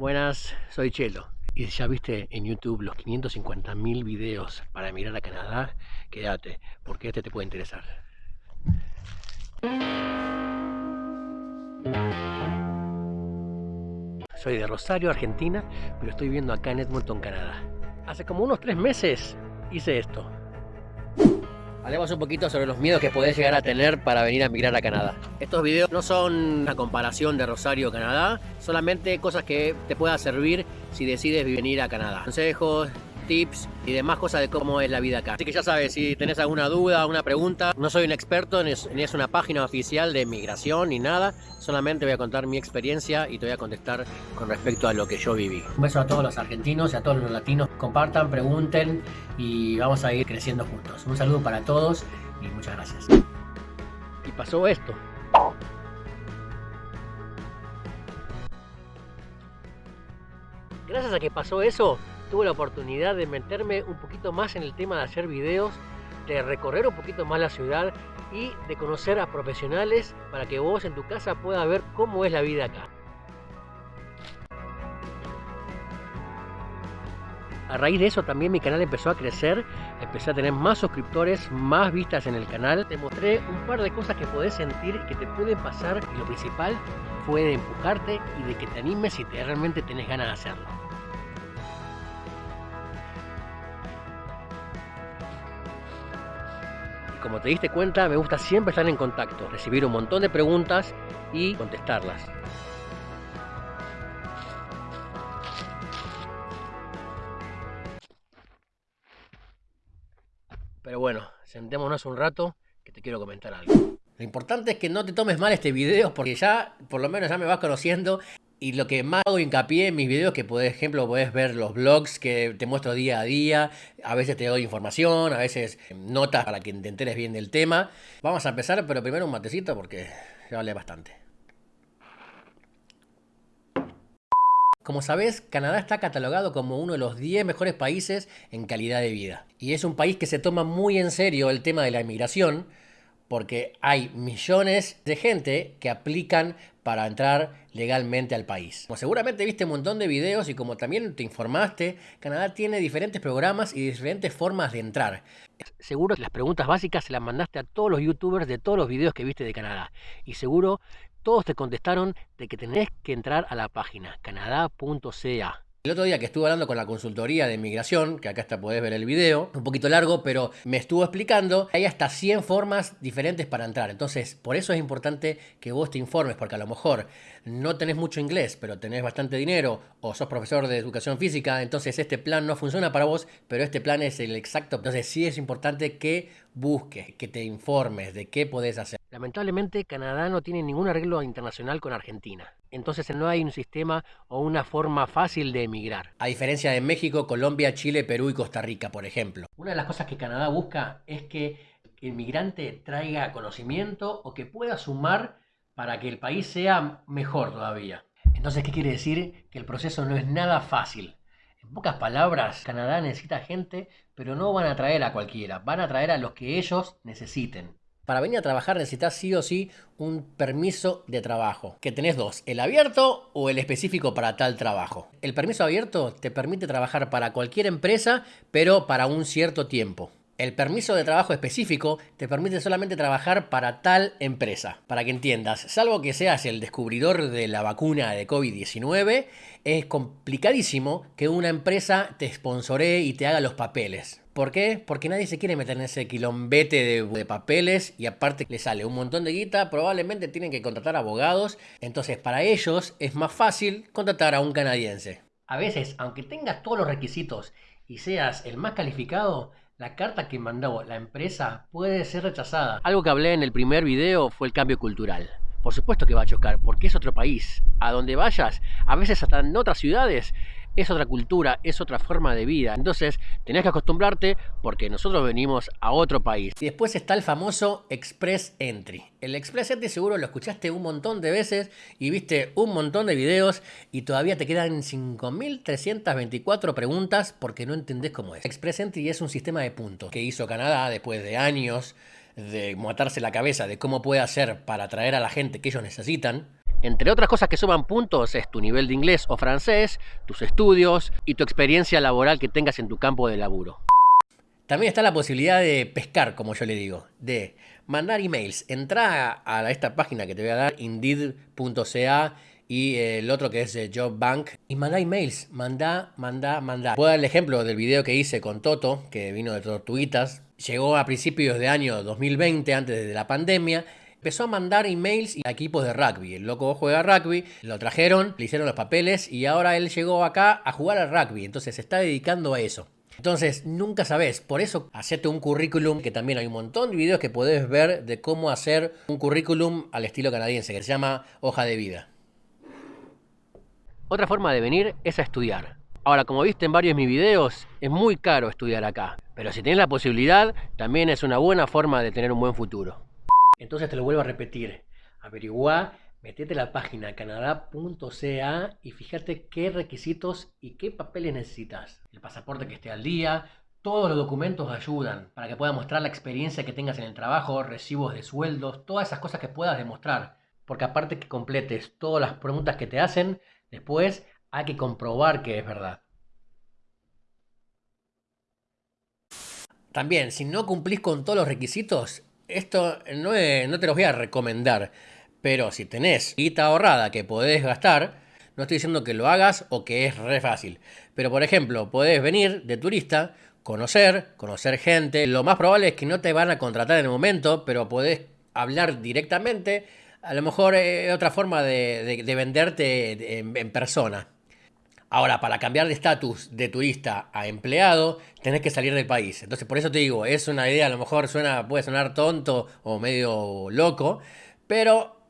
Buenas, soy Chelo. Y si ya viste en YouTube los 550.000 videos para emigrar a Canadá, quédate, porque este te puede interesar. Soy de Rosario, Argentina, pero estoy viviendo acá en Edmonton, Canadá. Hace como unos tres meses hice esto. Hablemos un poquito sobre los miedos que podés llegar a tener para venir a emigrar a Canadá. Estos videos no son una comparación de Rosario Canadá, solamente cosas que te puedan servir si decides venir a Canadá. Consejos, tips y demás cosas de cómo es la vida acá. Así que ya sabes, si tenés alguna duda, alguna pregunta, no soy un experto, ni es, una página oficial de migración ni nada, solamente voy a contar mi experiencia y te voy a contestar con respecto a lo que yo viví. Un beso a todos los argentinos y a todos los latinos, compartan, pregunten y vamos a ir creciendo juntos. Un saludo para todos y muchas gracias. Y pasó esto. Gracias a que pasó eso, tuve la oportunidad de meterme un poquito más en el tema de hacer videos, de recorrer un poquito más la ciudad y de conocer a profesionales para que vos en tu casa puedas ver cómo es la vida acá. A raíz de eso también mi canal empezó a crecer, empecé a tener más suscriptores, más vistas en el canal. Te mostré un par de cosas que podés sentir que te pueden pasar y lo principal fue de empujarte y de que te animes si te realmente tenés ganas de hacerlo. Como te diste cuenta, me gusta siempre estar en contacto, recibir un montón de preguntas y contestarlas. Pero bueno, sentémonos un rato que te quiero comentar algo. Lo importante es que no te tomes mal este video porque ya, por lo menos ya me vas conociendo y lo que más hago hincapié en mis videos, que por ejemplo puedes ver los blogs que te muestro día a día, a veces te doy información, a veces notas para que te enteres bien del tema. Vamos a empezar, pero primero un matecito porque ya vale bastante. Como sabes, Canadá está catalogado como uno de los 10 mejores países en calidad de vida. Y es un país que se toma muy en serio el tema de la inmigración, porque hay millones de gente que aplican para entrar legalmente al país. Como seguramente viste un montón de videos y como también te informaste, Canadá tiene diferentes programas y diferentes formas de entrar. Seguro que las preguntas básicas se las mandaste a todos los youtubers de todos los videos que viste de Canadá. Y seguro todos te contestaron de que tenés que entrar a la página canadá.ca. El otro día que estuve hablando con la consultoría de migración, que acá está podés ver el video, un poquito largo, pero me estuvo explicando, hay hasta 100 formas diferentes para entrar. Entonces, por eso es importante que vos te informes, porque a lo mejor no tenés mucho inglés, pero tenés bastante dinero, o sos profesor de educación física, entonces este plan no funciona para vos, pero este plan es el exacto. Entonces, sí es importante que busques, que te informes de qué podés hacer. Lamentablemente, Canadá no tiene ningún arreglo internacional con Argentina. Entonces no hay un sistema o una forma fácil de emigrar. A diferencia de México, Colombia, Chile, Perú y Costa Rica, por ejemplo. Una de las cosas que Canadá busca es que el migrante traiga conocimiento o que pueda sumar para que el país sea mejor todavía. Entonces, ¿qué quiere decir? Que el proceso no es nada fácil. En pocas palabras, Canadá necesita gente, pero no van a traer a cualquiera, van a traer a los que ellos necesiten. Para venir a trabajar necesitas sí o sí un permiso de trabajo, que tenés dos, el abierto o el específico para tal trabajo. El permiso abierto te permite trabajar para cualquier empresa, pero para un cierto tiempo. El permiso de trabajo específico te permite solamente trabajar para tal empresa. Para que entiendas, salvo que seas el descubridor de la vacuna de COVID-19, es complicadísimo que una empresa te sponsoree y te haga los papeles. ¿Por qué? Porque nadie se quiere meter en ese quilombete de, papeles y aparte le sale un montón de guita, probablemente tienen que contratar abogados, entonces para ellos es más fácil contratar a un canadiense. A veces, aunque tengas todos los requisitos y seas el más calificado, la carta que mandó la empresa puede ser rechazada. Algo que hablé en el primer video fue el cambio cultural. Por supuesto que va a chocar, porque es otro país. A donde vayas, a veces hasta en otras ciudades, es otra cultura, es otra forma de vida. Entonces tenés que acostumbrarte porque nosotros venimos a otro país. Y después está el famoso Express Entry. El Express Entry seguro lo escuchaste un montón de veces y viste un montón de videos y todavía te quedan 5.324 preguntas porque no entendés cómo es. Express Entry es un sistema de puntos que hizo Canadá después de años de matarse la cabeza de cómo puede hacer para atraer a la gente que ellos necesitan Entre otras cosas que suman puntos es tu nivel de inglés o francés, tus estudios y tu experiencia laboral que tengas en tu campo de laburo. También está la posibilidad de pescar, como yo le digo, de mandar emails. Entra a esta página que te voy a dar, indeed.ca y el otro que es JobBank y manda emails, manda, manda, manda. Puedo dar el ejemplo del video que hice con Toto, que vino de Tortuguitas. Llegó a principios de año 2020, antes de la pandemia, empezó a mandar emails a equipos de rugby. El loco juega rugby, lo trajeron, le hicieron los papeles y ahora él llegó acá a jugar al rugby. Entonces se está dedicando a eso. Entonces, nunca sabes. Por eso, hacete un currículum, que también hay un montón de videos que podés ver de cómo hacer un currículum al estilo canadiense, que se llama hoja de vida. Otra forma de venir es a estudiar. Ahora, como viste en varios de mis videos, es muy caro estudiar acá. Pero si tienes la posibilidad, también es una buena forma de tener un buen futuro. Entonces te lo vuelvo a repetir. Averigua, metete a la página canadá.ca y fíjate qué requisitos y qué papeles necesitas. El pasaporte que esté al día, todos los documentos ayudan para que puedas mostrar la experiencia que tengas en el trabajo, recibos de sueldos, todas esas cosas que puedas demostrar. Porque aparte que completes todas las preguntas que te hacen, después hay que comprobar que es verdad. También, si no cumplís con todos los requisitos, esto no, te los voy a recomendar, pero si tenés guita ahorrada que podés gastar, no estoy diciendo que lo hagas o que es re fácil. Pero por ejemplo, podés venir de turista, conocer, conocer gente. Lo más probable es que no te van a contratar en el momento, pero podés hablar directamente. A lo mejor es otra forma de, venderte en persona. Ahora, para cambiar de estatus de turista a empleado, tenés que salir del país. Entonces, por eso te digo, es una idea, a lo mejor suena, puede sonar tonto o medio loco, pero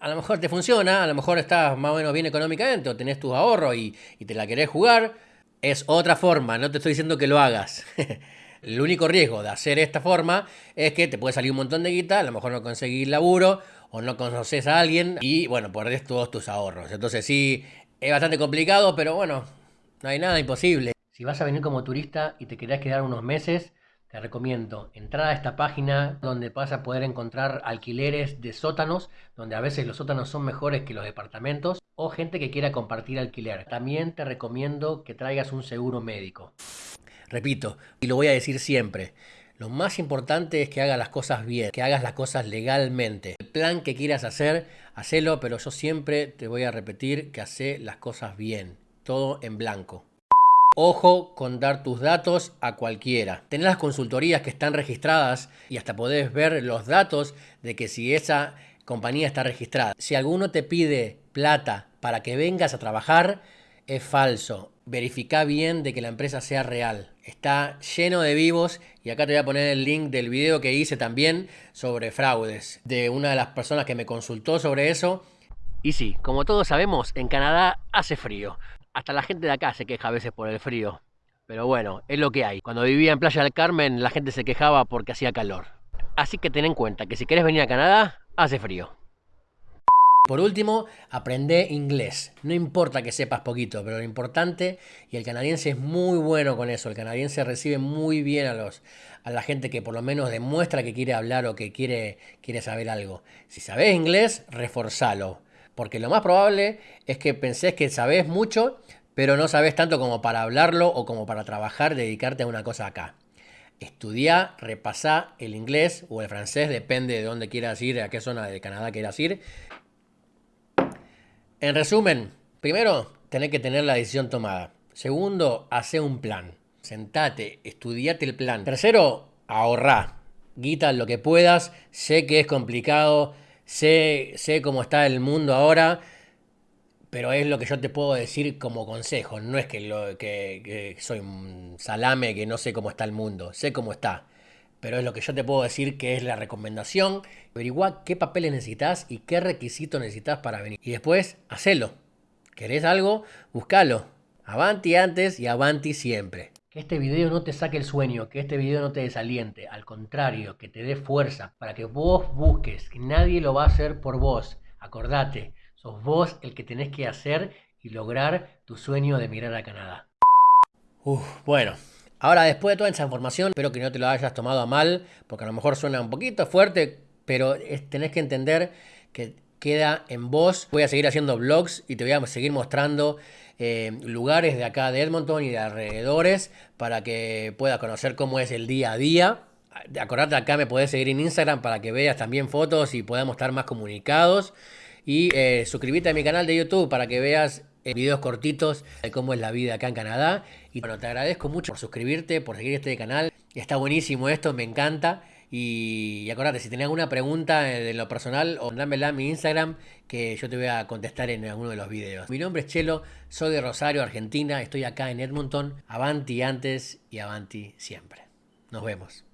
a lo mejor te funciona, a lo mejor estás más o menos bien económicamente o tenés tus ahorros y, y te la querés jugar. Es otra forma, no te estoy diciendo que lo hagas. El único riesgo de hacer esta forma es que te puede salir un montón de guita, a lo mejor no conseguís laburo o no conoces a alguien y bueno, perdés todos tus ahorros. Entonces sí, es bastante complicado, pero bueno, no hay nada imposible. Si vas a venir como turista y te querés quedar unos meses, te recomiendo entrar a esta página donde vas a poder encontrar alquileres de sótanos, donde a veces los sótanos son mejores que los departamentos, o gente que quiera compartir alquiler. También te recomiendo que traigas un seguro médico. Repito, y lo voy a decir siempre, lo más importante es que hagas las cosas bien, que hagas las cosas legalmente. El plan que quieras hacer, hacelo, pero yo siempre te voy a repetir que hace las cosas bien, todo en blanco. Ojo con dar tus datos a cualquiera. Tenés las consultorías que están registradas y hasta podés ver los datos de que si esa compañía está registrada. Si alguno te pide plata para que vengas a trabajar, es falso. Verifica bien de que la empresa sea real. Está lleno de vivos y acá te voy a poner el link del video que hice también sobre fraudes. De una de las personas que me consultó sobre eso. Y sí, como todos sabemos, en Canadá hace frío. Hasta la gente de acá se queja a veces por el frío. Pero bueno, es lo que hay. Cuando vivía en Playa del Carmen, la gente se quejaba porque hacía calor. Así que ten en cuenta que si quieres venir a Canadá, hace frío. Por último, aprende inglés. No importa que sepas poquito, pero lo importante, y el canadiense es muy bueno con eso, el canadiense recibe muy bien a, los, a la gente que por lo menos demuestra que quiere hablar o que quiere, quiere saber algo. Si sabes inglés, reforzalo. Porque lo más probable es que pensés que sabes mucho, pero no sabes tanto como para hablarlo o como para trabajar, dedicarte a una cosa acá. Estudia, repasá el inglés o el francés, depende de dónde quieras ir, a qué zona de Canadá quieras ir. En resumen, primero, tenés que tener la decisión tomada. Segundo, hace un plan. Sentate, estudiate el plan. Tercero, ahorrá. Guita lo que puedas. Sé que es complicado, Sé, sé cómo está el mundo ahora, pero es lo que yo te puedo decir como consejo. No es que, lo, que, soy un salame que no sé cómo está el mundo, sé cómo está. Pero es lo que yo te puedo decir que es la recomendación. Averigua qué papeles necesitas y qué requisitos necesitas para venir. Y después, hacelo. ¿Querés algo? Búscalo. Avanti antes y avanti siempre. Que este video no te saque el sueño, que este video no te desaliente, al contrario, que te dé fuerza para que vos busques, que nadie lo va a hacer por vos. Acordate, sos vos el que tenés que hacer y lograr tu sueño de mirar a Canadá. Uf, bueno, ahora después de toda esa información, espero que no te lo hayas tomado a mal, porque a lo mejor suena un poquito fuerte, pero tenés que entender que queda en vos. Voy a seguir haciendo vlogs y te voy a seguir mostrando eh, lugares de acá de Edmonton y de alrededores para que puedas conocer cómo es el día a día. Acordate acá me podés seguir en Instagram para que veas también fotos y podamos estar más comunicados. Y eh, suscríbete a mi canal de YouTube para que veas eh, videos cortitos de cómo es la vida acá en Canadá. Y bueno, te agradezco mucho por suscribirte, por seguir este canal. Está buenísimo esto, me encanta. Y, acordate, si tenés alguna pregunta de lo personal, o dámela a mi Instagram, que yo te voy a contestar en alguno de los videos. Mi nombre es Chelo, soy de Rosario, Argentina, estoy acá en Edmonton. Avanti antes y avanti siempre. Nos vemos.